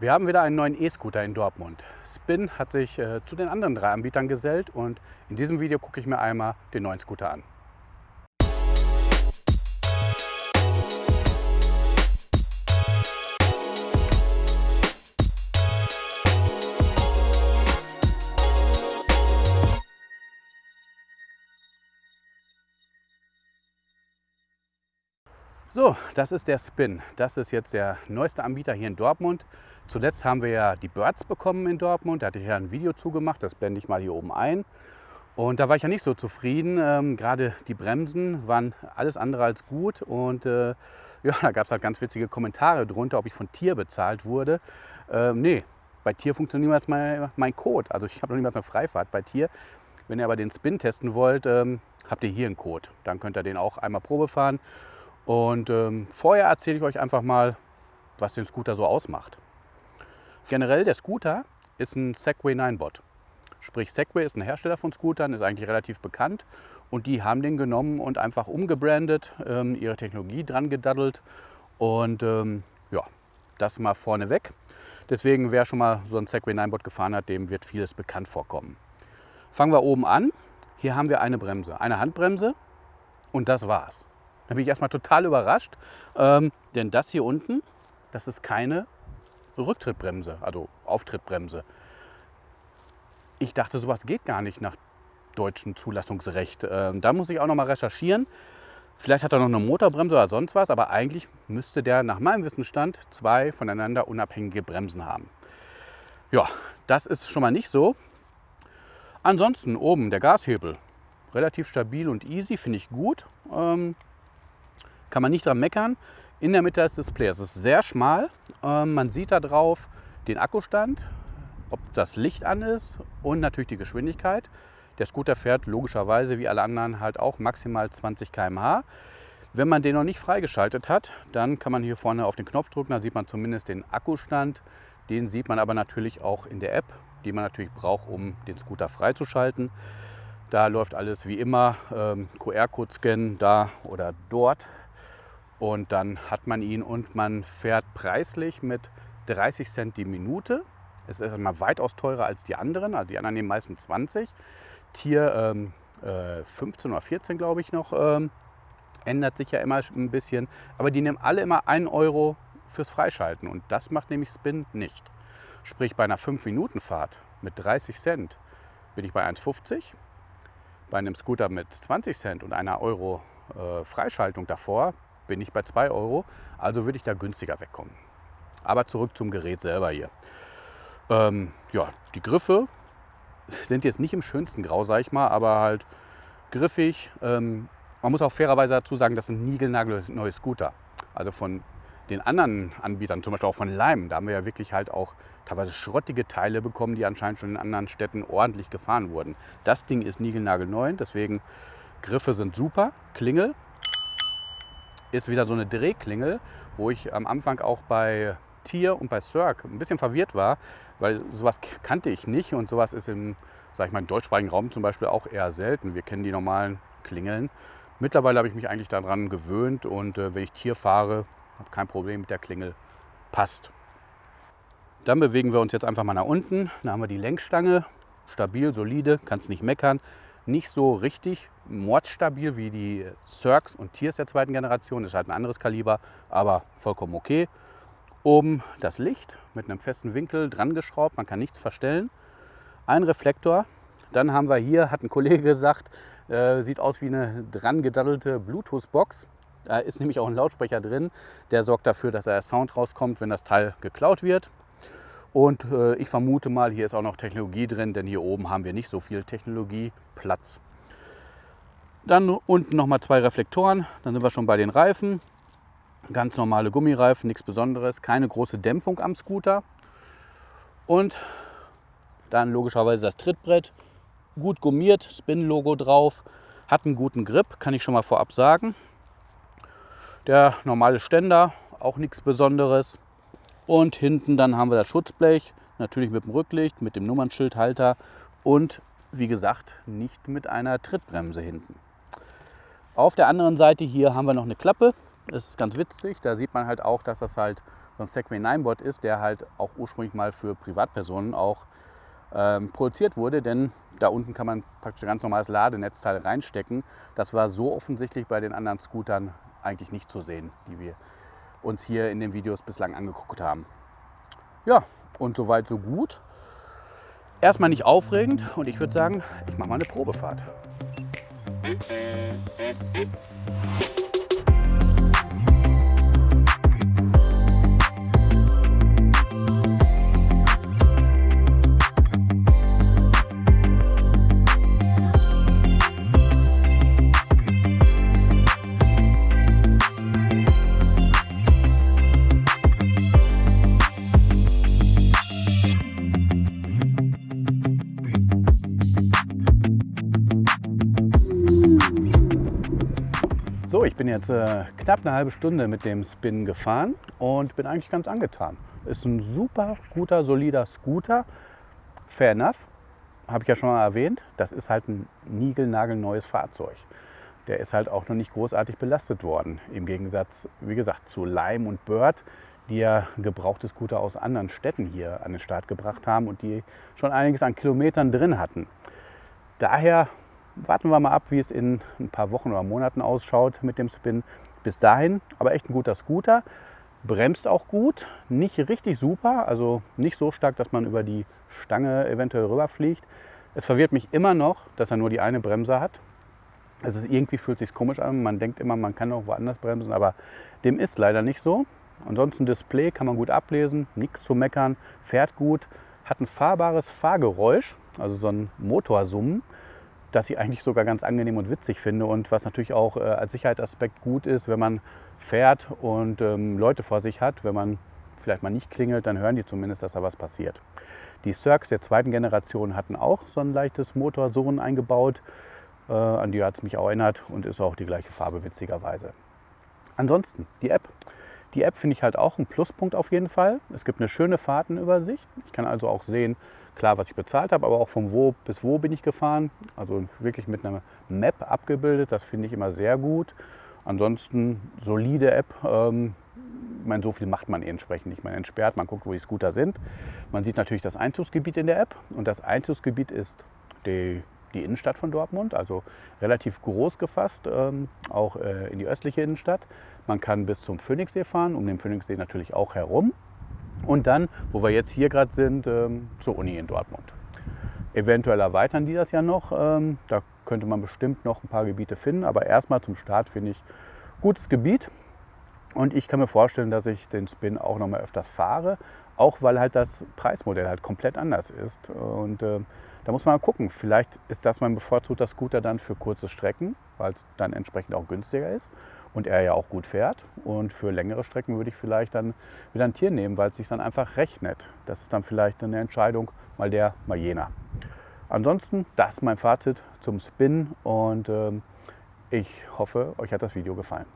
Wir haben wieder einen neuen E-Scooter in Dortmund. Spin hat sich äh, zu den anderen drei Anbietern gesellt und in diesem Video gucke ich mir einmal den neuen Scooter an. So, das ist der Spin. Das ist jetzt der neueste Anbieter hier in Dortmund. Zuletzt haben wir ja die Birds bekommen in Dortmund. Da hatte ich ja ein Video zugemacht, das blende ich mal hier oben ein. Und da war ich ja nicht so zufrieden. Ähm, gerade die Bremsen waren alles andere als gut. Und äh, ja, da gab es halt ganz witzige Kommentare drunter, ob ich von Tier bezahlt wurde. Ähm, nee, bei Tier funktioniert niemals mein, mein Code. Also ich habe noch niemals eine Freifahrt bei Tier. Wenn ihr aber den Spin testen wollt, ähm, habt ihr hier einen Code. Dann könnt ihr den auch einmal Probe fahren. Und ähm, vorher erzähle ich euch einfach mal, was den Scooter so ausmacht. Generell, der Scooter ist ein Segway 9-Bot. Sprich, Segway ist ein Hersteller von Scootern, ist eigentlich relativ bekannt. Und die haben den genommen und einfach umgebrandet, ähm, ihre Technologie dran gedaddelt. Und ähm, ja, das mal vorneweg. Deswegen, wer schon mal so ein Segway 9-Bot gefahren hat, dem wird vieles bekannt vorkommen. Fangen wir oben an. Hier haben wir eine Bremse, eine Handbremse und das war's. Da bin ich erstmal total überrascht, ähm, denn das hier unten, das ist keine Rücktrittbremse, also Auftrittbremse. Ich dachte, sowas geht gar nicht nach deutschem Zulassungsrecht. Ähm, da muss ich auch noch mal recherchieren. Vielleicht hat er noch eine Motorbremse oder sonst was, aber eigentlich müsste der nach meinem Wissensstand zwei voneinander unabhängige Bremsen haben. Ja, das ist schon mal nicht so. Ansonsten oben der Gashebel, relativ stabil und easy, finde ich gut. Ähm, kann man nicht dran meckern. In der Mitte ist das Display. Es ist sehr schmal. Ähm, man sieht da drauf den Akkustand, ob das Licht an ist und natürlich die Geschwindigkeit. Der Scooter fährt logischerweise wie alle anderen halt auch maximal 20 km/h. Wenn man den noch nicht freigeschaltet hat, dann kann man hier vorne auf den Knopf drücken, da sieht man zumindest den Akkustand. Den sieht man aber natürlich auch in der App, die man natürlich braucht, um den Scooter freizuschalten. Da läuft alles wie immer, ähm, QR-Code scannen da oder dort und dann hat man ihn und man fährt preislich mit 30 Cent die Minute. Es ist einmal weitaus teurer als die anderen. Also die anderen nehmen meistens 20. Tier ähm, äh, 15 oder 14 glaube ich noch. Ähm, ändert sich ja immer ein bisschen. Aber die nehmen alle immer 1 Euro fürs Freischalten. Und das macht nämlich Spin nicht. Sprich bei einer 5-Minuten-Fahrt mit 30 Cent bin ich bei 1,50. Bei einem Scooter mit 20 Cent und einer Euro äh, Freischaltung davor bin ich bei 2 Euro. Also würde ich da günstiger wegkommen. Aber zurück zum Gerät selber hier. Ähm, ja, die Griffe sind jetzt nicht im schönsten Grau, sag ich mal, aber halt griffig. Ähm, man muss auch fairerweise dazu sagen, das sind niegelnagelneue Scooter. Also von den anderen Anbietern, zum Beispiel auch von Lime, da haben wir ja wirklich halt auch teilweise schrottige Teile bekommen, die anscheinend schon in anderen Städten ordentlich gefahren wurden. Das Ding ist niegelnagelneu, deswegen Griffe sind super, Klingel ist wieder so eine Drehklingel, wo ich am Anfang auch bei Tier und bei Cirque ein bisschen verwirrt war, weil sowas kannte ich nicht und sowas ist im, sag ich mal, im deutschsprachigen Raum zum Beispiel auch eher selten. Wir kennen die normalen Klingeln. Mittlerweile habe ich mich eigentlich daran gewöhnt und äh, wenn ich Tier fahre, habe kein Problem mit der Klingel. Passt. Dann bewegen wir uns jetzt einfach mal nach unten. Da haben wir die Lenkstange. Stabil, solide, kannst nicht meckern nicht so richtig mordstabil wie die Cirques und Tiers der zweiten Generation. Das ist halt ein anderes Kaliber, aber vollkommen okay. Oben das Licht mit einem festen Winkel dran geschraubt, man kann nichts verstellen. Ein Reflektor. Dann haben wir hier, hat ein Kollege gesagt, äh, sieht aus wie eine dran gedaddelte Bluetooth-Box. Da ist nämlich auch ein Lautsprecher drin, der sorgt dafür, dass der Sound rauskommt, wenn das Teil geklaut wird. Und äh, ich vermute mal, hier ist auch noch Technologie drin, denn hier oben haben wir nicht so viel Technologieplatz. Dann unten nochmal zwei Reflektoren, dann sind wir schon bei den Reifen. Ganz normale Gummireifen, nichts Besonderes, keine große Dämpfung am Scooter. Und dann logischerweise das Trittbrett, gut gummiert, Spin-Logo drauf, hat einen guten Grip, kann ich schon mal vorab sagen. Der normale Ständer, auch nichts Besonderes. Und hinten dann haben wir das Schutzblech, natürlich mit dem Rücklicht, mit dem Nummernschildhalter und wie gesagt nicht mit einer Trittbremse hinten. Auf der anderen Seite hier haben wir noch eine Klappe. Das ist ganz witzig. Da sieht man halt auch, dass das halt so ein Segway 9-Bot ist, der halt auch ursprünglich mal für Privatpersonen auch ähm, produziert wurde, denn da unten kann man praktisch ein ganz normales Ladenetzteil reinstecken. Das war so offensichtlich bei den anderen Scootern eigentlich nicht zu sehen, die wir uns hier in den Videos bislang angeguckt haben. Ja, und soweit so gut. Erstmal nicht aufregend und ich würde sagen, ich mache mal eine Probefahrt. Bin jetzt äh, knapp eine halbe Stunde mit dem Spin gefahren und bin eigentlich ganz angetan. Ist ein super guter, solider Scooter. Fair enough, habe ich ja schon mal erwähnt. Das ist halt ein niegelnagelneues Fahrzeug. Der ist halt auch noch nicht großartig belastet worden. Im Gegensatz, wie gesagt, zu Lime und Bird, die ja gebrauchte Scooter aus anderen Städten hier an den Start gebracht haben und die schon einiges an Kilometern drin hatten. Daher warten wir mal ab, wie es in ein paar Wochen oder Monaten ausschaut mit dem Spin. Bis dahin aber echt ein guter Scooter. Bremst auch gut, nicht richtig super, also nicht so stark, dass man über die Stange eventuell rüberfliegt. Es verwirrt mich immer noch, dass er nur die eine Bremse hat. Es ist irgendwie fühlt sich komisch an. Man denkt immer, man kann auch woanders bremsen, aber dem ist leider nicht so. Ansonsten Display kann man gut ablesen, nichts zu meckern, fährt gut, hat ein fahrbares Fahrgeräusch, also so ein Motorsummen das ich eigentlich sogar ganz angenehm und witzig finde und was natürlich auch äh, als Sicherheitsaspekt gut ist, wenn man fährt und ähm, Leute vor sich hat. Wenn man vielleicht mal nicht klingelt, dann hören die zumindest, dass da was passiert. Die Cirques der zweiten Generation hatten auch so ein leichtes Motorsohn eingebaut. Äh, an die hat es mich auch erinnert und ist auch die gleiche Farbe witzigerweise. Ansonsten die App. Die App finde ich halt auch ein Pluspunkt auf jeden Fall. Es gibt eine schöne Fahrtenübersicht. Ich kann also auch sehen, klar, was ich bezahlt habe, aber auch von wo bis wo bin ich gefahren. Also wirklich mit einer Map abgebildet, das finde ich immer sehr gut. Ansonsten solide App. Ähm, ich meine, so viel macht man eh entsprechend nicht. Man entsperrt, man guckt, wo die Scooter sind. Man sieht natürlich das Einzugsgebiet in der App und das Einzugsgebiet ist die, die Innenstadt von Dortmund, also relativ groß gefasst, ähm, auch äh, in die östliche Innenstadt. Man kann bis zum Phoenixsee fahren, um den Phoenixsee natürlich auch herum und dann, wo wir jetzt hier gerade sind, ähm, zur Uni in Dortmund. Eventuell erweitern die das ja noch. Ähm, da könnte man bestimmt noch ein paar Gebiete finden, aber erstmal zum Start finde ich gutes Gebiet. Und ich kann mir vorstellen, dass ich den Spin auch noch mal öfters fahre, auch weil halt das Preismodell halt komplett anders ist. Und äh, da muss man mal gucken. Vielleicht ist das mein bevorzugter Scooter dann für kurze Strecken, weil es dann entsprechend auch günstiger ist und er ja auch gut fährt. Und für längere Strecken würde ich vielleicht dann wieder ein Tier nehmen, weil es sich dann einfach rechnet. Das ist dann vielleicht eine Entscheidung, mal der, mal jener. Ansonsten, das ist mein Fazit zum Spin und äh, ich hoffe, euch hat das Video gefallen.